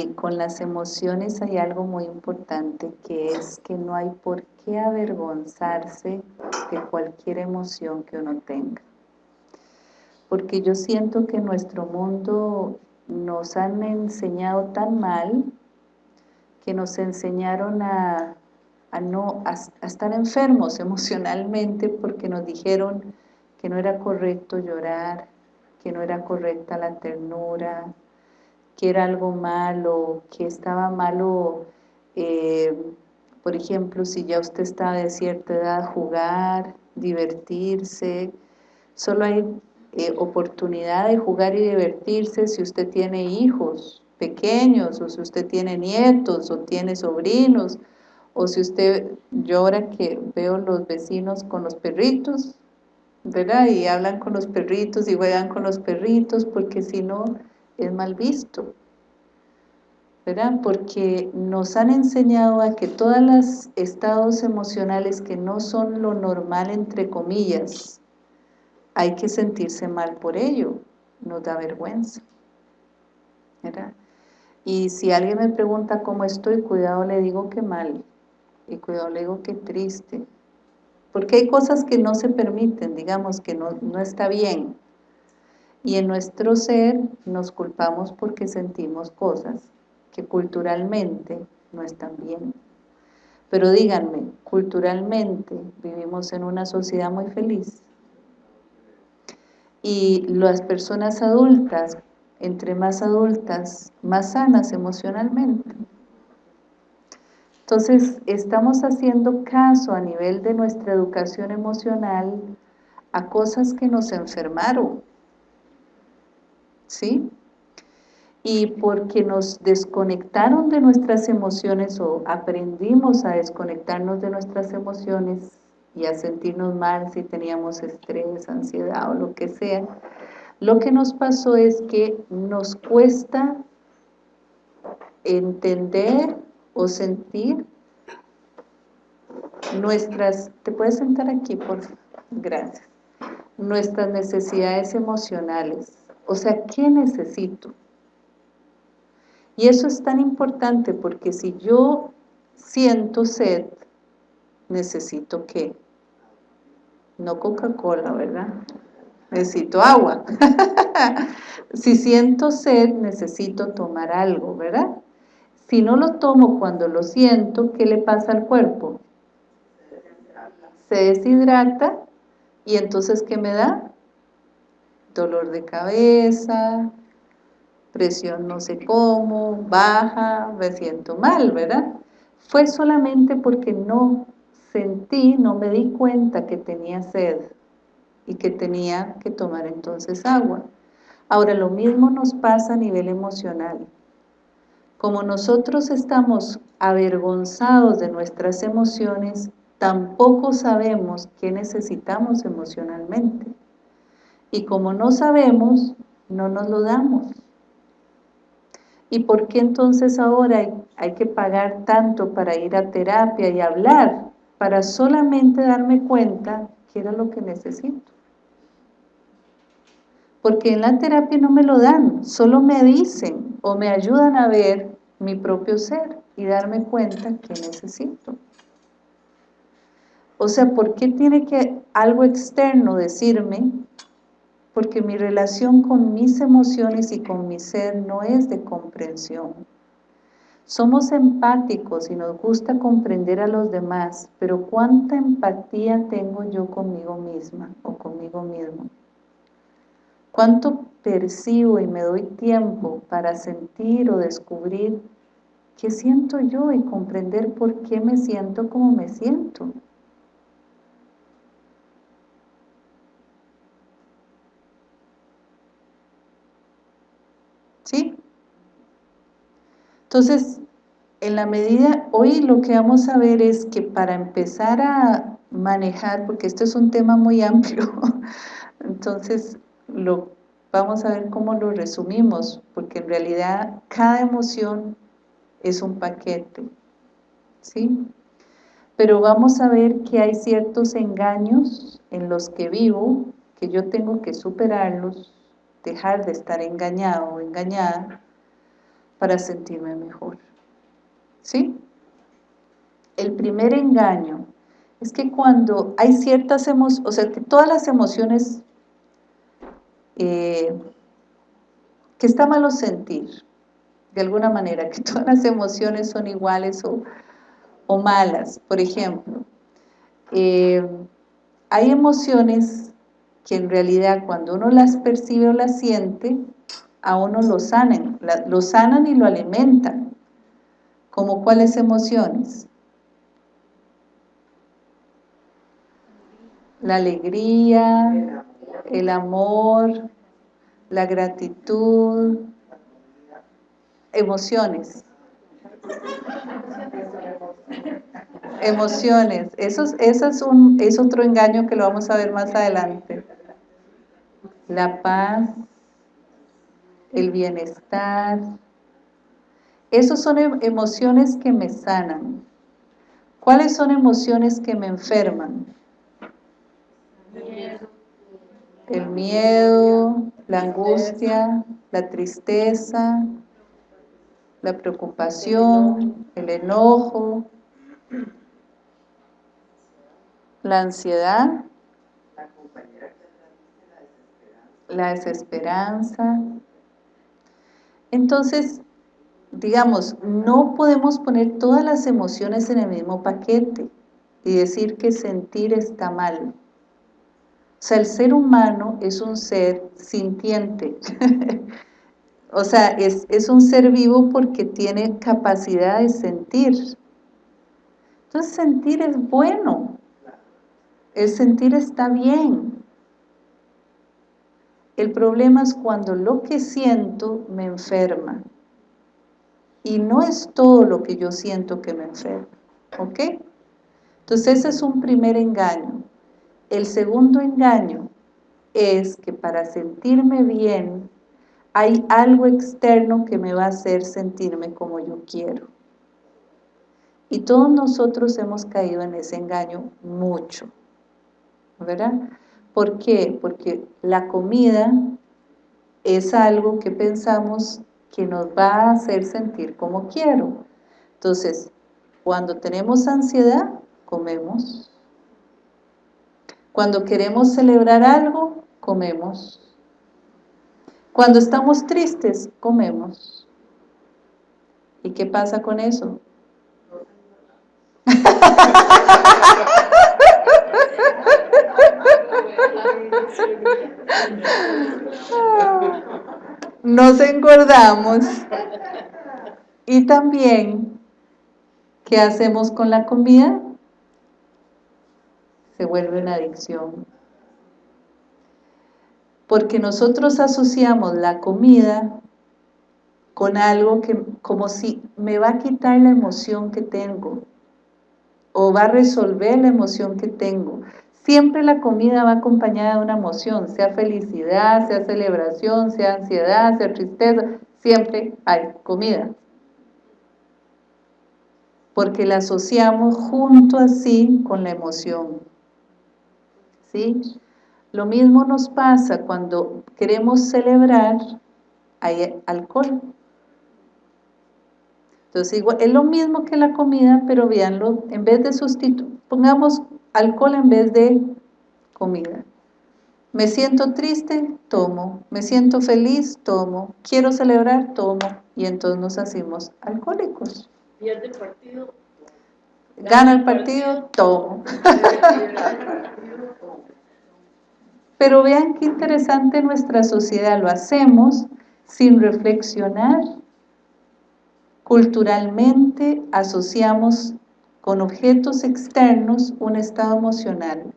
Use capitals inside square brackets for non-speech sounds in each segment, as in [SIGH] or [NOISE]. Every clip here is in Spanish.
Y con las emociones hay algo muy importante que es que no hay por qué avergonzarse de cualquier emoción que uno tenga. Porque yo siento que nuestro mundo nos han enseñado tan mal que nos enseñaron a, no, a estar enfermos [LAUGHS] emocionalmente porque nos dijeron que no era correcto llorar, que no era correcta la ternura, que era algo malo, que estaba malo, eh, por ejemplo, si ya usted estaba de cierta edad, jugar, divertirse, solo hay eh, oportunidad de jugar y divertirse si usted tiene hijos pequeños, o si usted tiene nietos, o tiene sobrinos, o si usted, yo ahora que veo los vecinos con los perritos, ¿verdad? Y hablan con los perritos y juegan con los perritos, porque si no, es mal visto. ¿verdad? Porque nos han enseñado a que todos los estados emocionales que no son lo normal, entre comillas, hay que sentirse mal por ello, nos da vergüenza. ¿verdad? Y si alguien me pregunta cómo estoy, cuidado le digo que mal, y cuidado le digo que triste, porque hay cosas que no se permiten, digamos que no, no está bien, y en nuestro ser nos culpamos porque sentimos cosas que culturalmente no están bien. Pero díganme, culturalmente vivimos en una sociedad muy feliz. Y las personas adultas, entre más adultas, más sanas emocionalmente. Entonces, estamos haciendo caso a nivel de nuestra educación emocional a cosas que nos enfermaron, ¿sí? Y porque nos desconectaron de nuestras emociones o aprendimos a desconectarnos de nuestras emociones y a sentirnos mal si teníamos estrés, ansiedad o lo que sea, lo que nos pasó es que nos cuesta entender o sentir nuestras, ¿te puedes sentar aquí por? Gracias. Nuestras necesidades emocionales o sea, ¿qué necesito? Y eso es tan importante porque si yo siento sed, necesito qué? No Coca-Cola, ¿verdad? Necesito agua. [LAUGHS] si siento sed, necesito tomar algo, ¿verdad? Si no lo tomo cuando lo siento, ¿qué le pasa al cuerpo? Se deshidrata y entonces ¿qué me da? Dolor de cabeza, presión no sé cómo, baja, me siento mal, ¿verdad? Fue solamente porque no sentí, no me di cuenta que tenía sed y que tenía que tomar entonces agua. Ahora, lo mismo nos pasa a nivel emocional. Como nosotros estamos avergonzados de nuestras emociones, tampoco sabemos qué necesitamos emocionalmente. Y como no sabemos, no nos lo damos. ¿Y por qué entonces ahora hay, que pagar tanto para ir a terapia y hablar? Para solamente darme cuenta que era lo que necesito. Porque en la terapia no me lo dan, solo me dicen o me ayudan a ver mi propio ser y darme cuenta que necesito. O sea, ¿por qué tiene que algo externo decirme porque mi relación con mis emociones y con mi ser no es de comprensión. Somos empáticos y nos gusta comprender a los demás, pero ¿cuánta empatía tengo yo conmigo misma o conmigo mismo? ¿Cuánto percibo y me doy tiempo para sentir o descubrir qué siento yo y comprender por qué me siento como me siento? ¿Sí? Entonces, en la medida, hoy lo que vamos a ver es que para empezar a manejar, porque esto es un tema muy [LAUGHS] amplio, entonces lo vamos a ver cómo lo resumimos, porque en realidad cada emoción es un paquete, ¿sí? Pero vamos a ver que hay ciertos engaños en los que vivo, que yo tengo que superarlos, dejar de estar engañado o engañada, para sentirme mejor. ¿Sí? El primer engaño es que cuando hay ciertas emociones, o sea, que todas las emociones eh, que está malo sentir, de alguna manera, que [LAUGHS] todas las emociones son iguales o, malas. Por ejemplo, eh, hay emociones que en realidad cuando uno las percibe o las siente, a uno lo sanan, lo sanan y lo alimentan. ¿Como cuáles emociones? La alegría, el amor, la gratitud, emociones. Emociones, eso, es, un, es otro engaño que lo vamos a ver más adelante. La paz, el bienestar, esos son em, emociones que me sanan. ¿Cuáles son emociones que me enferman? El miedo, la angustia, la tristeza, la preocupación, el enojo, la ansiedad, la desesperanza. Entonces, digamos, no podemos poner todas las emociones en el mismo paquete y decir que sentir está mal. O sea, el ser humano es un ser sintiente. [LAUGHS] o sea, es, es, un ser vivo porque tiene capacidad de sentir. Entonces sentir es bueno. El sentir está bien. El problema es cuando lo que siento me enferma. Y no es todo lo que yo siento que me enferma. ¿Ok? Entonces ese es un primer engaño. El segundo engaño es que para sentirme bien hay algo externo que me va a hacer sentirme como yo quiero. Y todos nosotros hemos caído en ese engaño mucho, ¿verdad? ¿Por qué? Porque la comida es algo que pensamos que nos va a hacer sentir como quiero. Entonces, cuando tenemos ansiedad, comemos. Cuando queremos celebrar algo, comemos. Cuando estamos tristes, comemos. ¿Y qué pasa con eso? [LAUGHS] [LAUGHS] Nos engordamos. Y también, ¿qué hacemos con la comida? se vuelve una adicción. Porque nosotros asociamos la comida con algo que como si me va a quitar la emoción que tengo o va a resolver la emoción que tengo. Siempre la comida va acompañada de una emoción, sea felicidad, sea celebración, sea ansiedad, sea tristeza, siempre hay comida. Porque la asociamos junto así con la emoción. ¿sí? Lo mismo nos pasa cuando queremos celebrar, hay alcohol. Entonces, igual, es lo mismo que la comida, pero véanlo, en vez de sustituir, pongamos alcohol en vez de comida. Me siento triste, tomo. Me siento feliz, tomo. Quiero celebrar, tomo. Y entonces nos hacemos alcohólicos. Pierde el partido. Gana el partido, tomo. Pero vean qué interesante nuestra sociedad, lo hacemos sin reflexionar. Culturalmente asociamos con objetos externos un estado emocional,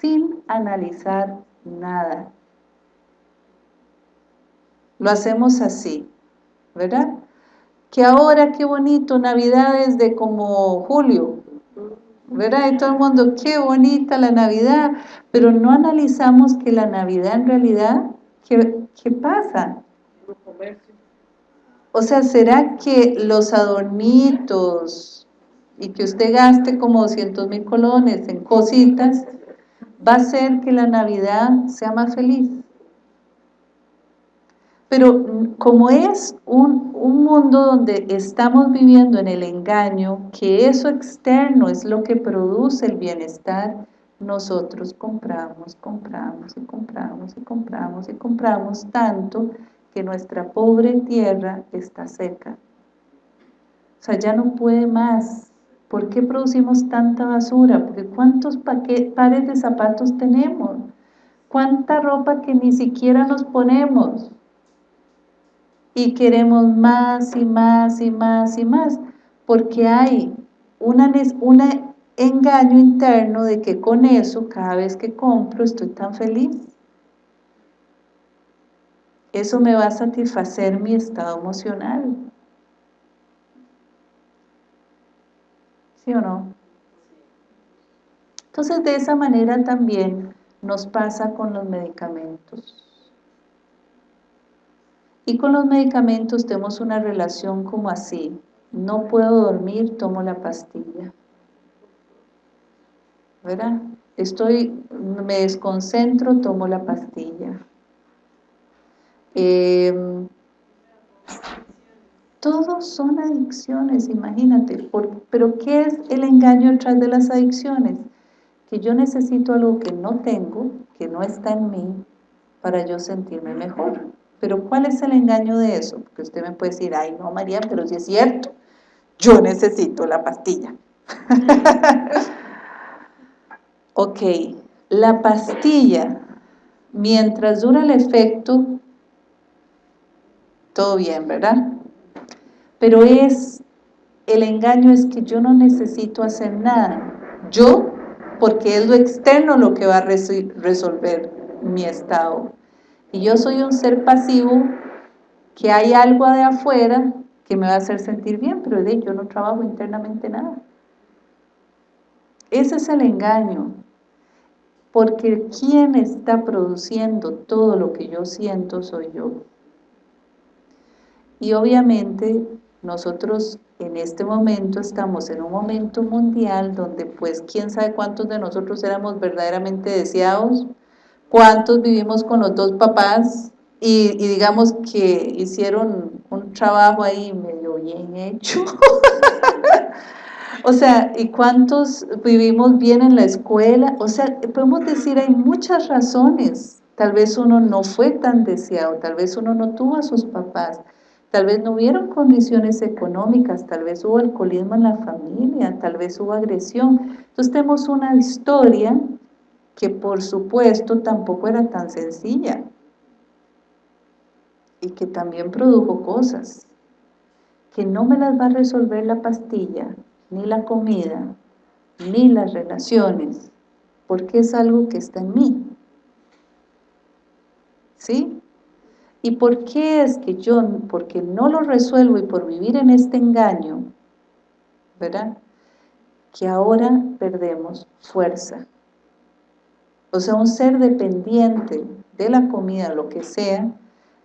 sin analizar nada. Lo hacemos así, ¿verdad? Que ahora, qué bonito, Navidad de como julio, ¿verdad? Y todo el mundo, qué bonita la Navidad, pero no analizamos que la Navidad en realidad, ¿qué, pasa? O sea, ¿será que los adornitos y que usted gaste como 200 mil colones en cositas, va a hacer que la Navidad sea más feliz? Pero mm, como es un, un, mundo donde estamos viviendo en el engaño, que eso externo es lo que produce el bienestar, nosotros compramos, compramos y compramos y compramos y compramos tanto que nuestra pobre tierra está seca. O sea, ya no puede más. ¿Por qué producimos tanta basura? Porque ¿cuántos pares de zapatos tenemos? ¿Cuánta ropa que ni siquiera nos ponemos? Y queremos más y más y más y más, porque hay una, una engaño interno de que con eso, cada vez que compro, estoy tan feliz. Eso me va a satisfacer mi estado emocional. ¿Sí o no? Entonces, de esa manera también nos pasa con los medicamentos. Y con los medicamentos tenemos una relación como así. No puedo dormir, tomo la pastilla. ¿verdad? Estoy, me desconcentro, tomo la pastilla. Em, todos son adicciones, imagínate. pero ¿qué es el engaño detrás de las adicciones? Que yo necesito algo que no tengo, que no está en mí, para yo sentirme mejor. Pero ¿cuál es el engaño de eso? Porque usted me puede decir, ay no María, pero si es cierto, yo necesito la pastilla. [LAUGHS] Ok, la pastilla, mientras dura el efecto, todo bien, ¿verdad? Pero es, el engaño es que yo no necesito hacer nada. Yo, porque es lo externo lo que va a resolver mi estado. Y yo soy un ser pasivo, que hay algo de afuera que me va a hacer sentir bien, pero de yo no trabajo internamente nada. Ese es el engaño. Porque quien está produciendo todo lo que yo siento soy yo. Y obviamente nosotros en este momento estamos en un momento mundial donde pues quién sabe cuántos de nosotros éramos verdaderamente deseados, cuántos vivimos con los dos papás y, digamos que hicieron un trabajo ahí medio bien hecho [LAUGHS] O sea, ¿y cuántos vivimos bien en la escuela? O sea, podemos decir, hay muchas razones. Tal vez uno no fue tan deseado, tal vez uno no tuvo a sus papás, tal vez no hubieron condiciones económicas, tal vez hubo alcoholismo en la familia, tal vez hubo agresión. Entonces tenemos una historia que por supuesto tampoco era tan sencilla y que también produjo cosas que no me las va a resolver la pastilla, ni la comida, ni las relaciones, porque es algo que está en mí. ¿Sí? ¿Y por qué es que yo, porque no lo resuelvo y por vivir en este engaño, ¿verdad? Que ahora perdemos fuerza. O sea, un ser dependiente de la comida, lo que sea,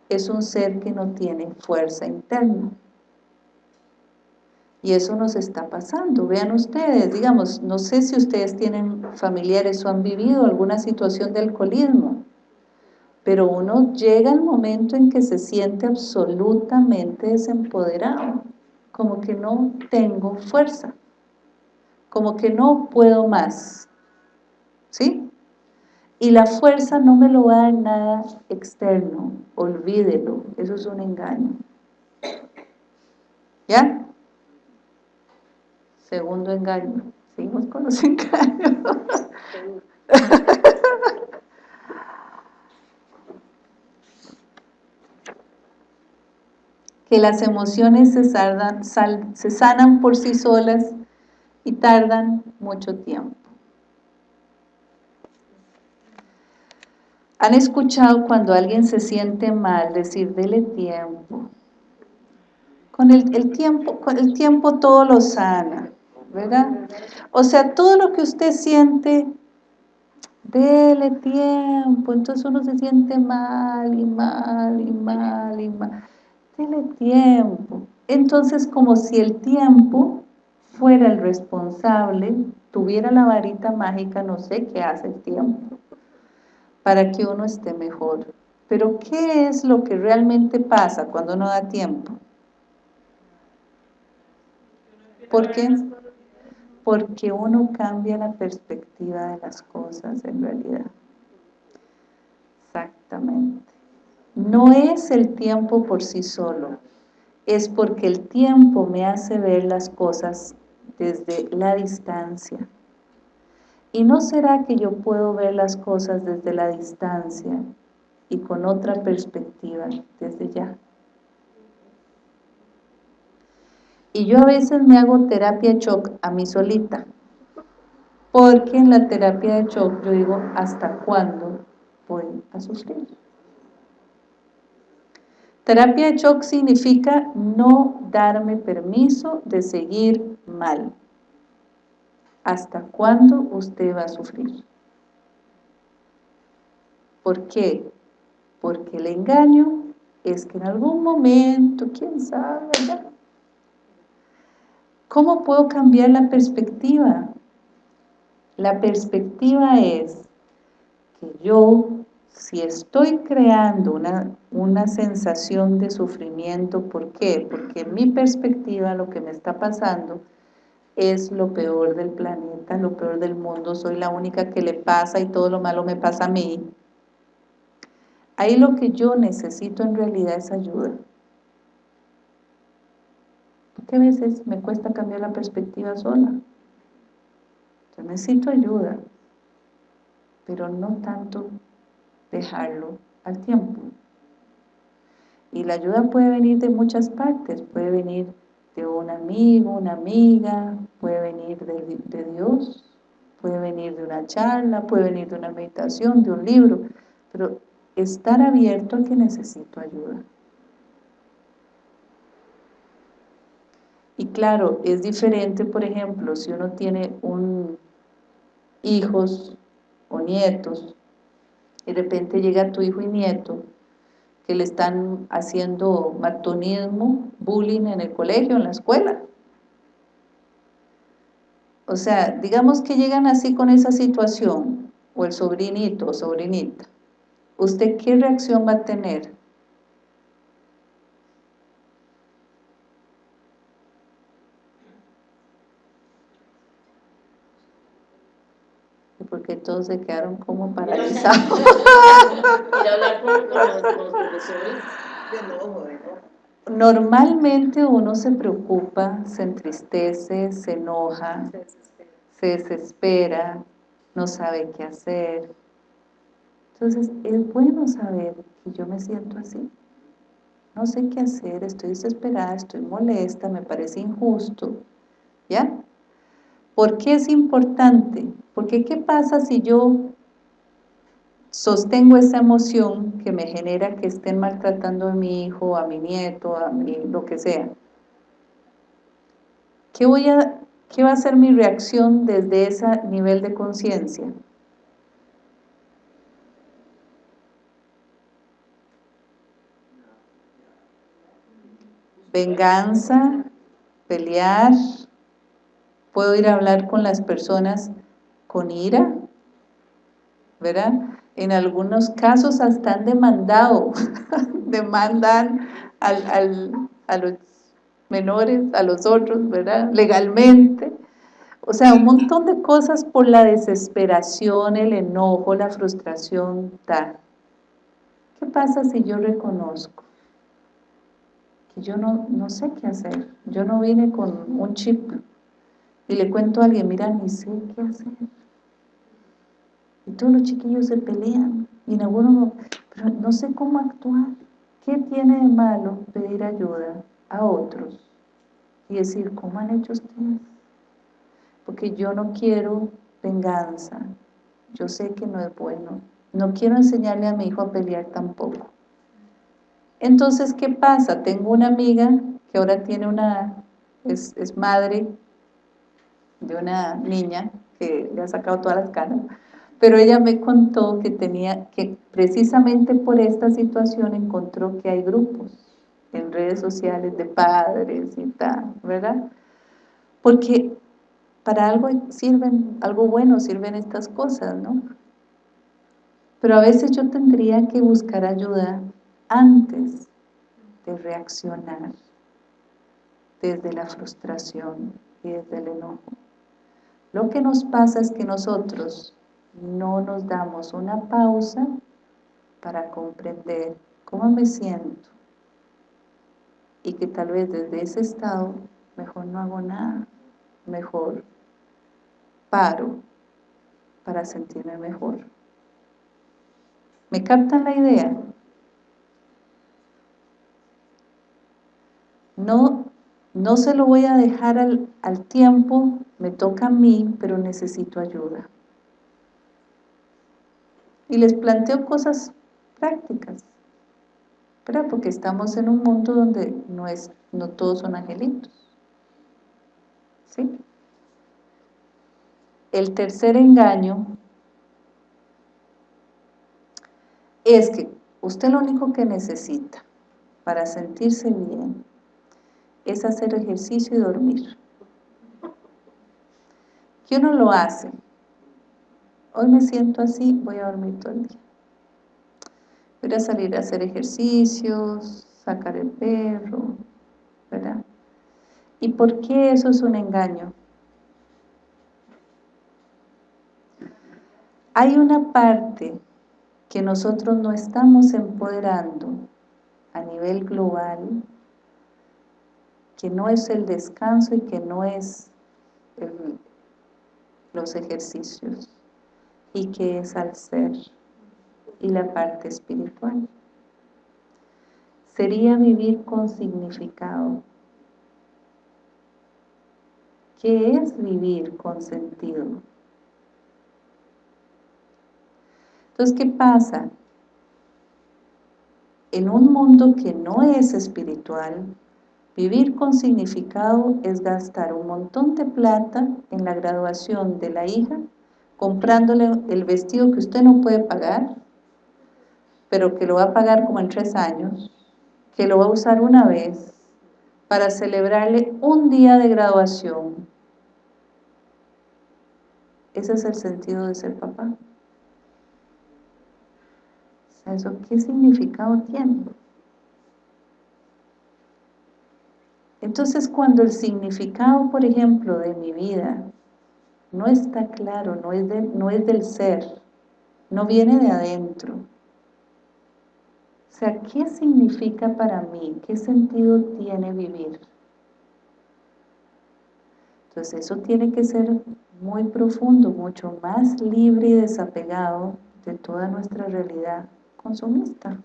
es un ser que no tiene fuerza interna. Y eso nos está pasando. Vean ustedes, digamos, no sé si ustedes tienen familiares o han vivido alguna situación de alcoholismo, pero uno llega al momento en que se siente absolutamente desempoderado, como que no tengo fuerza, como que no puedo más, ¿sí? Y la fuerza no me lo va a dar nada externo, olvídelo, eso es un engaño. ¿Ya? Segundo engaño. Seguimos con los [LAUGHS] engaños. [LAUGHS] que las emociones se, se sanan por sí solas y tardan mucho tiempo. ¿Han escuchado cuando alguien se siente mal decir, dele tiempo? Con el, tiempo, con el tiempo todo lo sana. ¿verdad? O sea, todo lo que usted siente, dele tiempo, entonces uno se siente mal y mal y mal y mal. Dele tiempo. Entonces, como si el tiempo fuera el responsable, tuviera la varita mágica, no sé qué hace el tiempo, para que uno esté mejor. Pero ¿qué es lo que realmente pasa cuando no da tiempo? ¿Por qué? Porque uno cambia la perspectiva de las cosas en realidad. Exactamente. No es el tiempo por sí solo, es porque el tiempo me hace ver las cosas desde la distancia. ¿Y no será que yo puedo ver las cosas desde la distancia y con otra perspectiva desde ya? Y yo a veces me hago terapia shock a mí solita, porque en la terapia de shock yo digo, ¿hasta cuándo voy a sufrir? Terapia de shock significa no darme permiso de seguir mal. ¿Hasta cuándo usted va a sufrir? ¿Por qué? Porque el engaño es que en algún momento, quién sabe, ¿Cómo puedo cambiar la perspectiva? La perspectiva es que yo si estoy creando una, una sensación de sufrimiento, ¿por qué? Porque en mi perspectiva lo que me está pasando es lo peor del planeta, lo peor del mundo, soy la única que le pasa y todo lo malo me pasa a mí. Ahí lo que yo necesito en realidad es ayuda. Porque a veces me cuesta cambiar la perspectiva sola. Yo necesito ayuda, pero no tanto dejarlo al tiempo. Y la ayuda puede venir de muchas partes, puede venir de un amigo, una amiga, puede venir de, de, Dios, puede venir de una charla, puede venir de una meditación, de un libro, pero estar abierto a que necesito ayuda. Y claro, es diferente, por ejemplo, si uno tiene un hijos o nietos y de repente llega tu hijo y nieto que le están haciendo matonismo, bullying en el colegio, en la escuela. O sea, digamos que llegan así con esa situación, o el sobrinito o sobrinita, ¿usted qué reacción va a tener? Porque todos se quedaron como paralizados. Normalmente uno se preocupa, se entristece, se enoja, se desespera, no sabe qué hacer. Entonces es bueno saber que yo me siento así. No sé qué hacer, estoy desesperada, estoy molesta, me parece injusto. ¿Ya? ¿Por qué es importante? Porque ¿qué pasa si yo sostengo esa emoción que me genera que estén maltratando a mi hijo, a mi nieto, a mi, lo que sea? ¿Qué, voy a, ¿Qué va a ser mi reacción desde ese nivel de conciencia? Venganza, pelear, puedo ir a hablar con las personas con ira, ¿verdad? En algunos casos hasta han demandado, [LAUGHS] demandan a los menores, a los otros, ¿verdad? Legalmente. O sea, un montón de cosas por la desesperación, el enojo, la frustración, tal. ¿Qué pasa si yo reconozco que yo no, no sé qué hacer? Yo no vine con un chip y le cuento a alguien, mira, ni sé qué hacer. Y todos los chiquillos se pelean, y en algunos no, pero no sé cómo actuar. ¿Qué tiene de malo pedir ayuda a otros? Y decir, ¿cómo han hecho ustedes? Porque yo no quiero venganza, yo sé que no es bueno. No quiero enseñarle a mi hijo a pelear tampoco. Entonces, ¿qué pasa? Tengo una amiga que ahora tiene una, es, es madre de una niña que le ha sacado todas las canas, pero ella me contó que tenía, que precisamente por esta situación encontró que hay grupos en redes sociales de padres y tal, ¿verdad? Porque para algo sirven, algo bueno sirven estas cosas, ¿no? Pero a veces yo tendría que buscar ayuda antes de reaccionar desde la frustración y desde el enojo. Lo que nos pasa es que nosotros no nos damos una pausa para comprender cómo me siento y que tal vez desde ese estado mejor no hago nada, mejor paro para sentirme mejor. ¿Me captan la idea? No, no se lo voy a dejar al, al tiempo, me toca a mí, pero necesito ayuda. Y les planteo cosas prácticas, ¿verdad? Porque estamos en un mundo donde no, es, no todos son angelitos. ¿Sí? El tercer engaño es que usted lo único que necesita para sentirse bien es hacer ejercicio y dormir. ¿Qué uno lo hace? Hoy me siento así, voy a dormir todo el día. Voy a salir a hacer ejercicios, sacar el perro, ¿verdad? ¿Y por qué eso es un engaño? Hay una parte que nosotros no estamos empoderando a nivel global, que no es el descanso y que no es los ejercicios, y que es al ser y la parte espiritual. Sería vivir con significado. ¿Qué es vivir con sentido? Entonces, ¿qué pasa? En un mundo que no es espiritual, vivir con significado es gastar un montón de plata en la graduación de la hija, comprándole el vestido que usted no puede pagar, pero que lo va a pagar como en tres años, que lo va a usar una vez, para celebrarle un día de graduación. Ese es el sentido de ser papá. ¿Eso qué significado tiene? Entonces cuando el significado, por ejemplo, de mi vida no está claro, no es, no es del ser, no viene de adentro. O sea, ¿qué significa para mí? ¿Qué sentido tiene vivir? Entonces eso tiene que ser muy profundo, mucho más libre y desapegado de toda nuestra realidad consumista.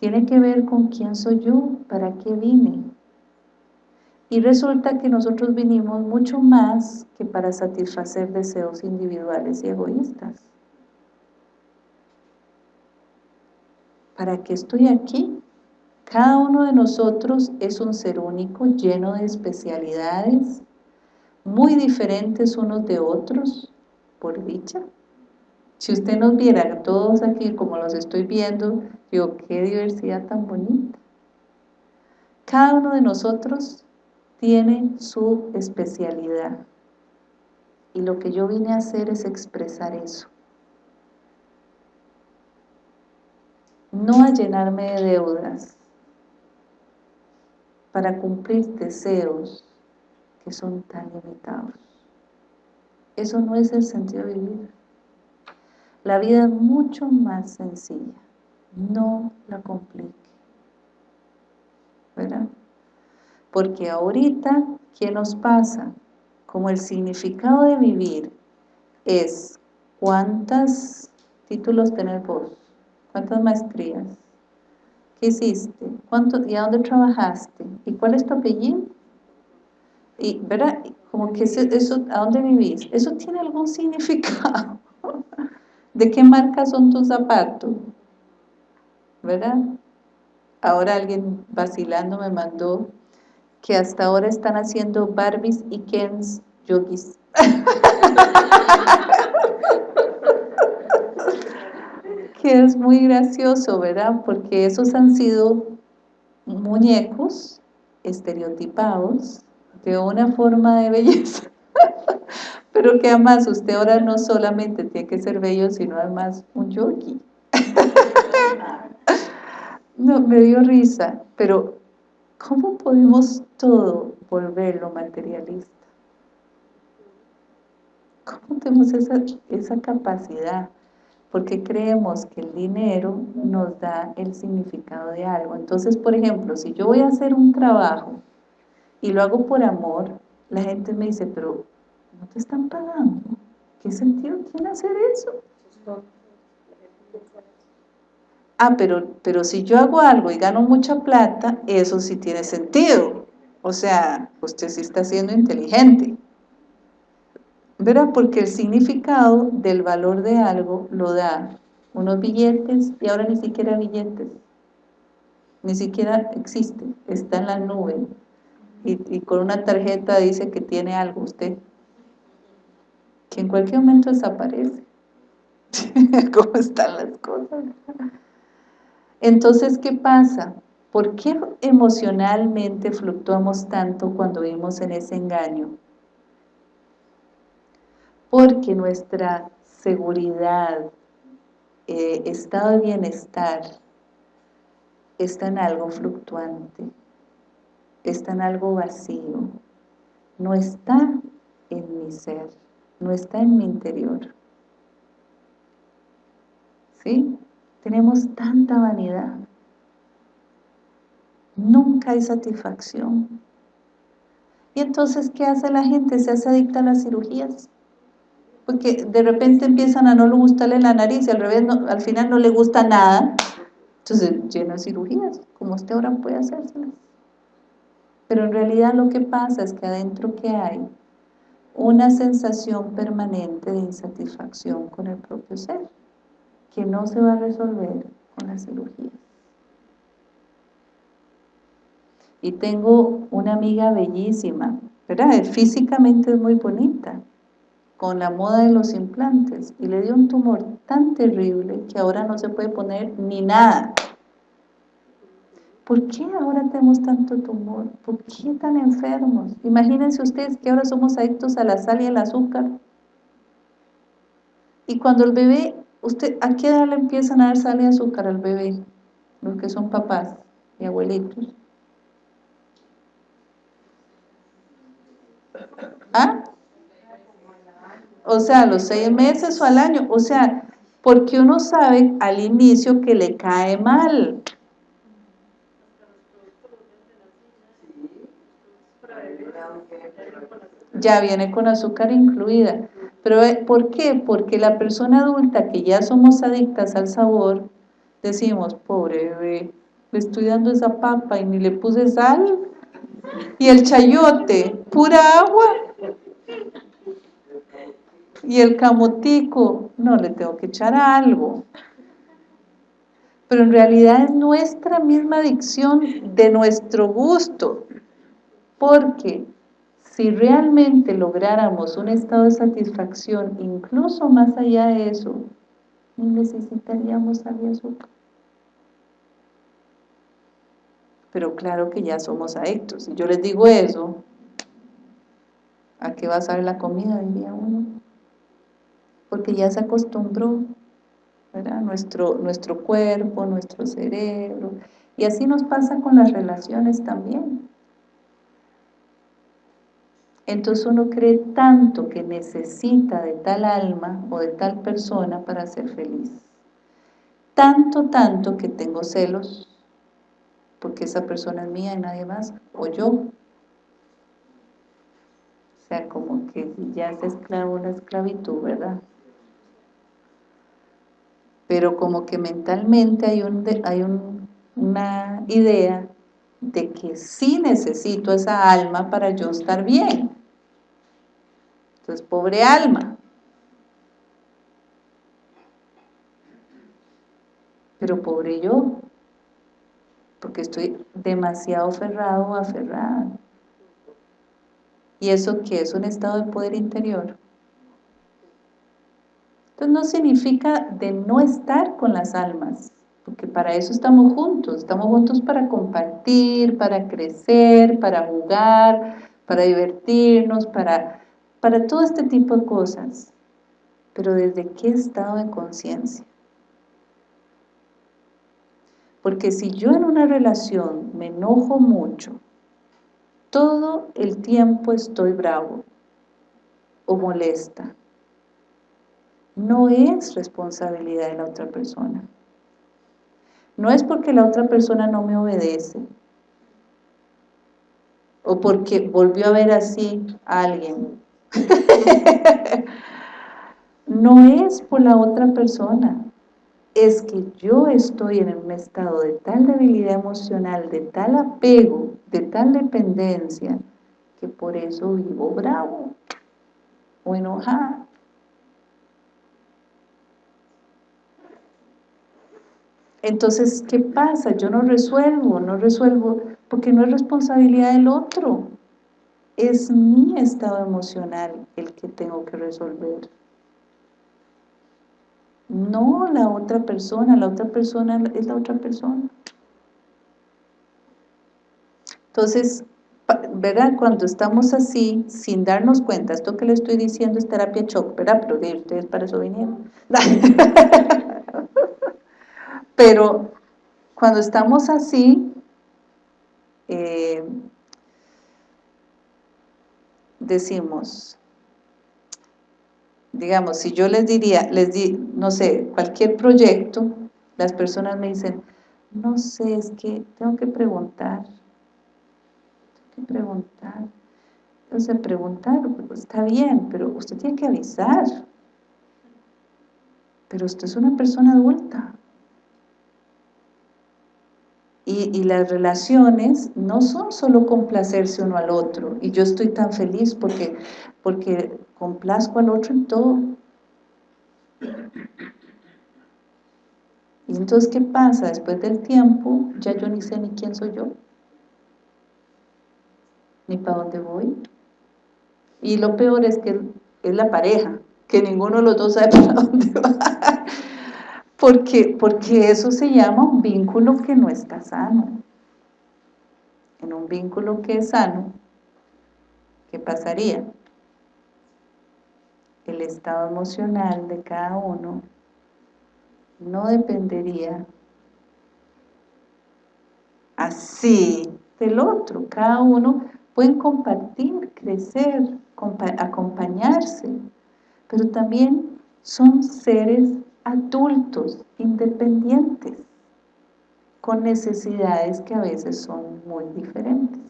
Tiene que ver con quién soy yo, para qué vine. Y resulta que nosotros vinimos mucho más que para satisfacer deseos individuales y egoístas. ¿Para qué estoy aquí? Cada uno de nosotros es un ser único, lleno de especialidades, muy diferentes unos de otros, por dicha. Si usted nos viera todos aquí como los estoy viendo, digo, qué diversidad tan bonita. Cada uno de nosotros tiene su especialidad. Y lo que yo vine a hacer es expresar eso. No a llenarme de deudas para cumplir deseos que son tan limitados. Eso no es el sentido de vivir. La vida es mucho más sencilla. No la complique. ¿Verdad? Porque ahorita, ¿qué nos pasa? Como el significado de vivir es cuántos títulos tenés vos, cuántas maestrías, qué hiciste, ¿Cuánto, y a dónde trabajaste, y cuál es tu apellido, y, ¿verdad? Como que eso, ¿a dónde vivís? ¿Eso tiene algún [LAUGHS] significado? ¿De qué marca son tus zapatos? ¿Verdad? Ahora alguien vacilando me mandó que hasta ahora están haciendo Barbies y Kens yogis. [LAUGHS] que es muy gracioso, ¿verdad? Porque esos han sido muñecos estereotipados de una forma de belleza [LAUGHS] Pero que además usted ahora no solamente tiene que ser bello, sino además un yogi. [LAUGHS] no, me dio risa, pero ¿cómo podemos todo volverlo materialista? ¿Cómo tenemos esa, esa capacidad? Porque creemos que el dinero nos da el significado de algo. Entonces, por ejemplo, si yo voy a hacer un trabajo y lo hago por amor, la gente me dice, pero no te están pagando. ¿Qué sentido tiene hacer eso? Ah, pero, pero si yo hago algo y gano mucha plata, eso sí tiene sentido. O sea, usted sí está siendo inteligente. ¿Verdad? Porque el significado del valor de algo lo da unos billetes y ahora ni siquiera billetes. Ni siquiera existe, está en la nube. Y, con una tarjeta dice que tiene algo usted que en cualquier momento desaparece. [LAUGHS] ¿Cómo están las cosas? Entonces, ¿qué pasa? ¿Por qué emocionalmente fluctuamos tanto cuando vivimos en ese engaño? Porque nuestra seguridad, eh, estado de bienestar, está en algo fluctuante, está en algo vacío, no está en mi ser no está en mi interior. ¿Sí? Tenemos tanta vanidad. Nunca hay satisfacción. Y entonces, ¿qué hace la gente? Se hace adicta a las cirugías. Porque de repente empiezan a no le gustarle la nariz y al revés, al final no le gusta nada. Entonces, lleno de cirugías, como usted ahora puede hacérselas. Pero en realidad lo que pasa es que adentro que hay una sensación permanente de insatisfacción con el propio ser, que no se va a resolver con la cirugía. Y tengo una amiga bellísima, ¿verdad? Físicamente es muy bonita, con la moda de los implantes, y le dio un tumor tan terrible que ahora no se puede poner ni nada. ¿Por qué ahora tenemos tanto tumor? ¿Por qué tan enfermos? Imagínense ustedes que ahora somos adictos a la sal y al azúcar. Y cuando el bebé, usted, ¿a qué edad le empiezan a dar sal y azúcar al bebé? Los que son papás y abuelitos. ¿Ah? O sea, los seis meses o al año. O sea, porque uno sabe al inicio que le cae mal. ya viene con azúcar incluida. Pero eh, ¿por qué? Porque la persona adulta que ya somos adictas al sabor, decimos, pobre bebé, le estoy dando esa papa y ni le puse sal. Y el chayote, pura agua. Y el camotico, no, le tengo que echar algo. Pero en realidad es nuestra misma adicción de nuestro gusto. Porque si realmente lográramos un estado de satisfacción, incluso más allá de eso, ni necesitaríamos sal y azúcar. Pero claro que ya somos adictos. Si yo les digo eso, ¿a qué va a saber la comida? Diría uno. Porque ya se acostumbró, ¿verdad? Nuestro, nuestro cuerpo, nuestro cerebro. Y así nos pasa con las relaciones también. Entonces uno cree tanto que necesita de tal alma o de tal persona para ser feliz. Tanto, tanto que tengo celos, porque esa persona es mía y nadie más, o yo. O sea, como que ya es esclavo una esclavitud, ¿verdad? Pero como que mentalmente hay, un, hay una idea de que sí necesito esa alma para yo estar bien. Entonces, pobre alma. Pero pobre yo, porque estoy demasiado aferrado o aferrada. ¿Y eso qué es? Un estado de poder interior. Entonces no significa de no estar con las almas, porque para eso estamos juntos, estamos juntos para compartir, para crecer, para jugar, para divertirnos, para para todo este tipo de cosas, pero ¿desde qué estado de conciencia? Porque si yo en una relación me enojo mucho, todo el tiempo estoy bravo o molesta, no es responsabilidad de la otra persona. No es porque la otra persona no me obedece, o porque volvió a ver así a alguien. [LAUGHS] no es por la otra persona, es que yo estoy en un estado de tal debilidad emocional, de tal apego, de tal dependencia, que por eso vivo bravo o enojada. Entonces, ¿qué pasa? Yo no resuelvo, no resuelvo, porque no es responsabilidad del otro. Es mi estado emocional el que tengo que resolver. No la otra persona, la otra persona es la otra persona. Entonces, ¿verdad? Cuando estamos así, sin darnos cuenta, esto que le estoy diciendo es terapia shock, ¿verdad? Pero de ustedes para eso vinieron. [LAUGHS] Pero cuando estamos así, eh, decimos, digamos, si yo les diría, les di, no sé, cualquier proyecto, las personas me dicen, no sé, es que tengo que preguntar, tengo que preguntar, entonces preguntar, pues, está bien, pero usted tiene que avisar, pero usted es una persona adulta, y, las relaciones no son solo complacerse uno al otro. Y yo estoy tan feliz porque, porque complazco al otro en todo. Y entonces, ¿qué pasa? Después del tiempo, ya yo ni sé ni quién soy yo. Ni para dónde voy. Y lo peor es que es la pareja, que ninguno de los dos sabe [LAUGHS] para dónde va. Porque, porque eso se llama un vínculo que no está sano. En un vínculo que es sano, ¿qué pasaría? El estado emocional de cada uno no dependería así del otro. Cada uno puede compartir, crecer, acompañarse, pero también son seres adultos, independientes, con necesidades que a veces son muy diferentes.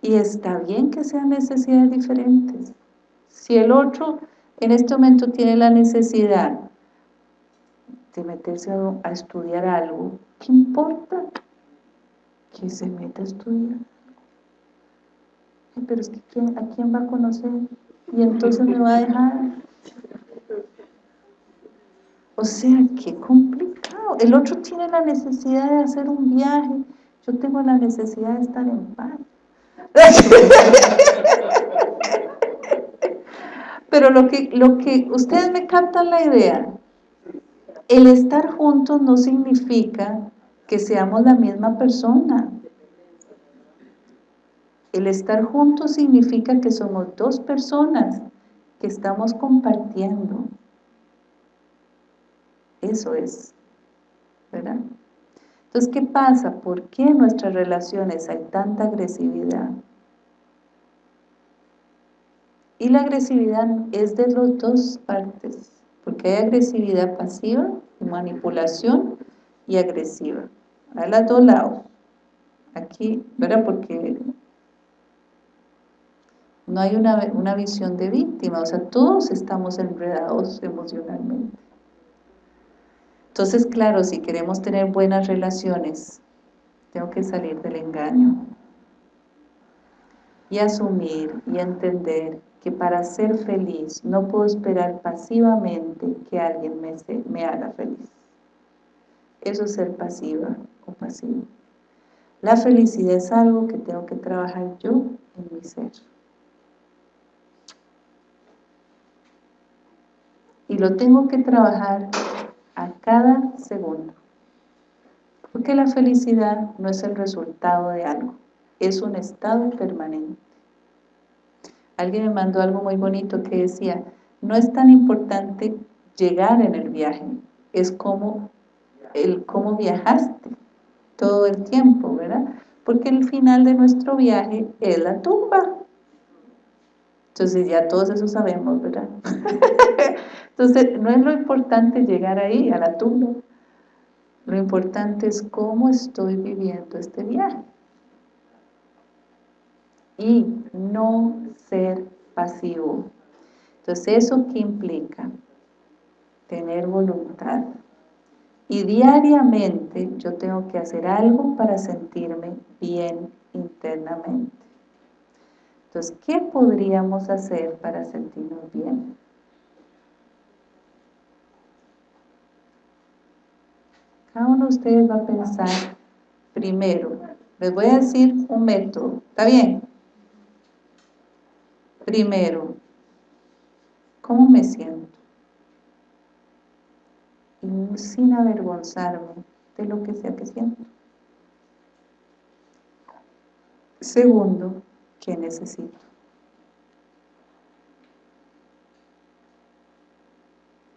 Y está bien que sean necesidades diferentes. Si el otro en este momento tiene la necesidad de meterse a, estudiar algo, ¿qué importa? Que se meta a estudiar. Pero es que ¿a quién va a conocer? Y entonces me va a dejar. O sea, qué complicado. El otro tiene la necesidad de hacer un viaje, yo tengo la necesidad de estar en paz. [LAUGHS] Pero lo que, lo que ustedes me captan la idea, el estar juntos no significa que seamos la misma persona. El estar juntos significa que somos dos personas que estamos compartiendo. Eso es, ¿verdad? Entonces, ¿qué pasa? ¿Por qué en nuestras relaciones hay tanta agresividad? Y la agresividad es de las dos partes, porque hay agresividad pasiva, manipulación y agresiva. A los dos lados. Aquí, ¿verdad? Porque no hay una, una visión de víctima, o sea, todos estamos enredados emocionalmente. Entonces, claro, si queremos tener buenas relaciones, tengo que salir del engaño y asumir y entender que para ser feliz no puedo esperar pasivamente que alguien me, me haga feliz. Eso es ser pasiva o pasivo. La felicidad es algo que tengo que trabajar yo en mi ser. y lo tengo que trabajar a cada segundo. Porque la felicidad no es el resultado de algo, es un estado permanente. alguien me mandó algo muy bonito que decía, no es tan importante llegar en el viaje, es como el cómo viajaste todo el tiempo, ¿verdad? Porque el final de nuestro viaje es la tumba. Entonces ya todos eso sabemos, ¿verdad? [LAUGHS] Entonces no es lo importante llegar ahí, a la. Lo importante es cómo estoy viviendo este viaje. Y no ser pasivo. Entonces, ¿eso qué implica? Tener voluntad. Y diariamente yo tengo que hacer algo para sentirme bien internamente. Entonces, ¿qué podríamos hacer para sentirnos bien? Cada uno de ustedes va a pensar primero, les voy a decir un método, ¿está bien? Primero, ¿cómo me siento? Y sin avergonzarme de lo que sea que siento. Segundo, ¿qué necesito?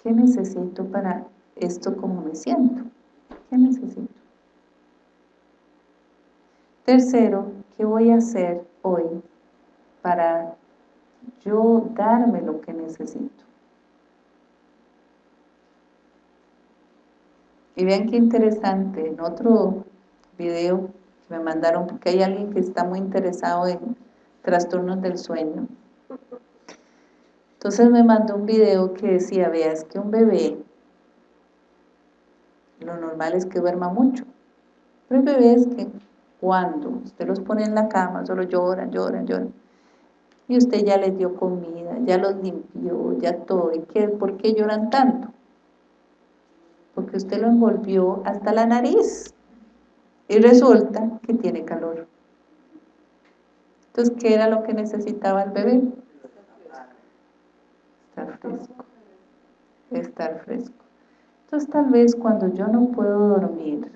¿Qué necesito para esto como me siento? ¿Qué necesito? Tercero, ¿qué voy a hacer hoy para yo darme lo que necesito? Y vean qué interesante, en otro video que me mandaron, porque hay alguien que está muy interesado en trastornos del sueño. Entonces me mandó un video que decía, vea, es que un bebé lo normal es que duerma mucho. Pero hay bebés que cuando usted los pone en la cama, solo lloran, lloran, lloran. Y usted ya les dio comida, ya los limpió, ya todo. ¿Y qué? ¿Por qué lloran tanto? Porque usted lo envolvió hasta la nariz. Y resulta que tiene calor. Entonces, ¿qué era lo que necesitaba el bebé? Estar fresco. Estar fresco. Entonces tal vez cuando yo no puedo dormir,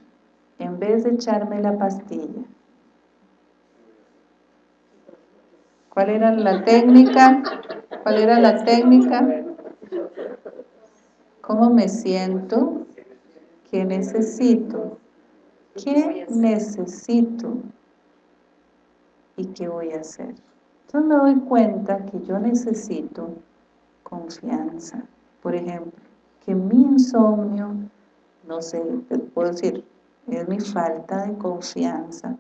en vez de echarme la pastilla, ¿cuál era la técnica? ¿Cuál era la técnica? ¿Cómo me siento? ¿Qué necesito? ¿Qué necesito? ¿Y qué voy a hacer? Entonces me doy cuenta que yo necesito confianza. Por ejemplo, que mi insomnio, no sé, puedo decir, es mi falta de confianza.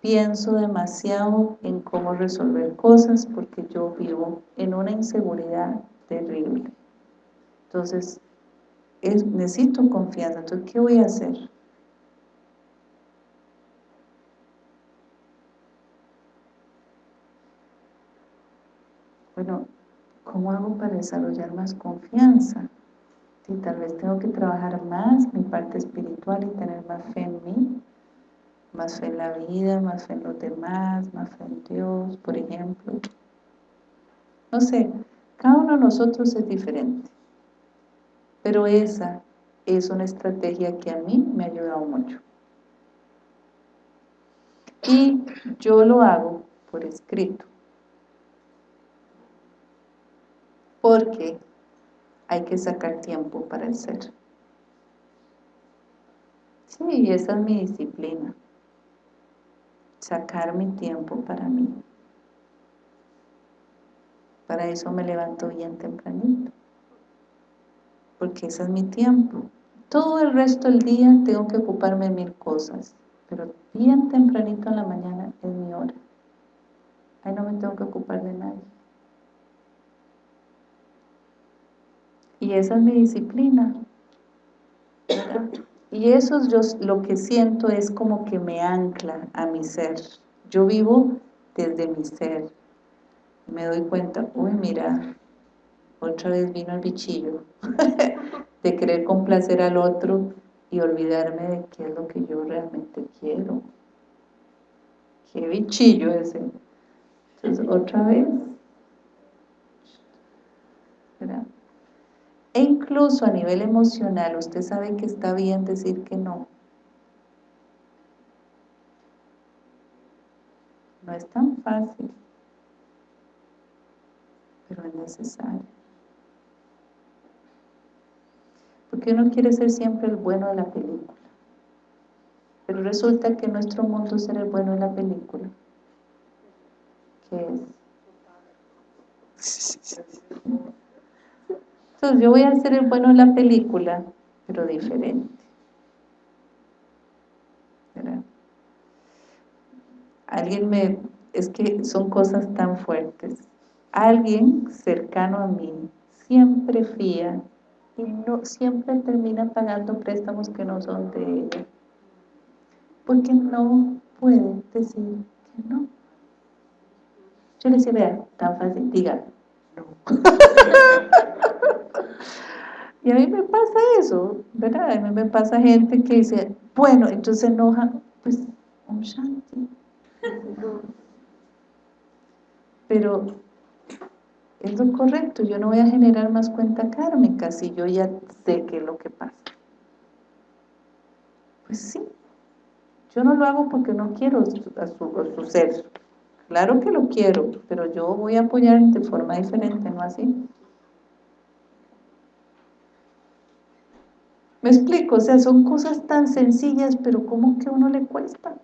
Pienso demasiado en cómo resolver cosas porque yo vivo en una inseguridad terrible. Entonces, necesito confianza. Entonces, ¿qué voy a hacer? Bueno, ¿cómo hago para desarrollar más confianza? y tal vez tengo que trabajar más mi parte espiritual y tener más fe en mí, más fe en la vida, más fe en los demás, más fe en Dios, por ejemplo. No sé, cada uno de nosotros es diferente, pero esa es una estrategia que a mí me ha ayudado mucho. Y yo lo hago por escrito. Porque hay que sacar tiempo para el ser. Sí, esa es mi disciplina. Sacar mi tiempo para mí. Para eso me levanto bien tempranito. Porque ese es mi tiempo. Todo el resto del día tengo que ocuparme de mil cosas. Pero bien tempranito en la mañana es mi hora. Ahí no me tengo que ocupar de nadie. Y esa es mi disciplina. Y eso yo lo que siento es como que me ancla a mi ser. Yo vivo desde mi ser. Me doy cuenta, uy, mira, otra vez vino el bichillo [LAUGHS] de querer complacer al otro y olvidarme de qué es lo que yo realmente quiero. Qué bichillo ese. Entonces, otra vez, ¿verdad? E incluso a nivel emocional, usted sabe que está bien decir que no. No es tan fácil. necesario. Porque uno quiere ser siempre el bueno de la película. Pero resulta que nuestro mundo ser el bueno de la película. ¿Qué es? Entonces yo voy a ser el bueno de la película, pero diferente. Alguien me... Es que son cosas tan fuertes. Alguien cercano a mí siempre fía y no, siempre termina pagando préstamos que no son de ella. Porque no puede decir que no. Yo le decía, vea, tan fácil, diga, no. [LAUGHS] y a mí me pasa eso, ¿verdad? A mí me pasa gente que dice, bueno, entonces enoja, pues, un shanti. Pero es lo correcto, yo no voy a generar más cuenta kármica si yo ya sé qué es lo que pasa. Pues sí, yo no lo hago porque no quiero a a su ser, claro que lo quiero, pero yo voy a apoyar de forma diferente, no así. Me explico, o sea, son cosas tan sencillas, pero ¿cómo que a uno le cuesta?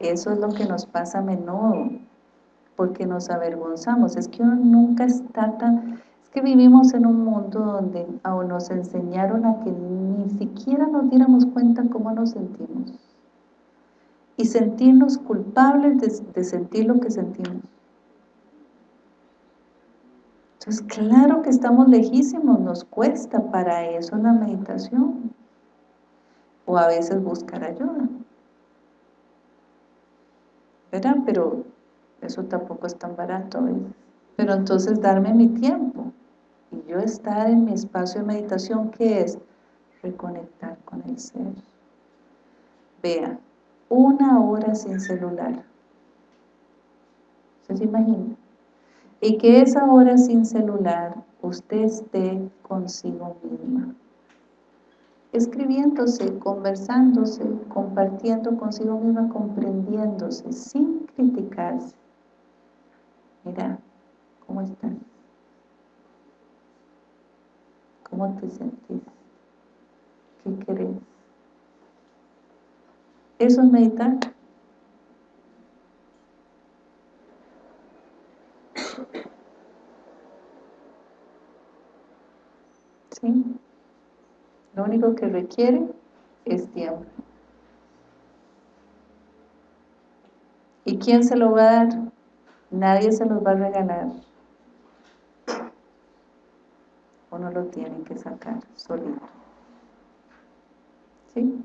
Eso es lo que nos pasa a menudo, porque nos avergonzamos. Es que uno nunca está tan... Es que vivimos en un mundo donde aún nos enseñaron a que ni siquiera nos diéramos cuenta cómo nos sentimos. Y sentirnos culpables de, sentir lo que sentimos. Entonces, claro que estamos lejísimos, nos cuesta para eso la meditación. O a veces buscar ayuda. ¿verdad? Pero eso tampoco es tan barato, Pero entonces darme mi tiempo y yo estar en mi espacio de meditación, que es? Reconectar con el ser. Vea, una hora sin celular. ¿Se imagina? Y que esa hora sin celular usted esté consigo misma escribiéndose, conversándose, compartiendo consigo misma, comprendiéndose, sin criticarse. Mira, ¿cómo estás? ¿Cómo te sentís? ¿Qué querés? Eso es meditar. ¿Sí? Lo único que requiere es tiempo. ¿Y quién se lo va a dar? Nadie se los va a regalar. Uno lo tiene que sacar solito. ¿Sí?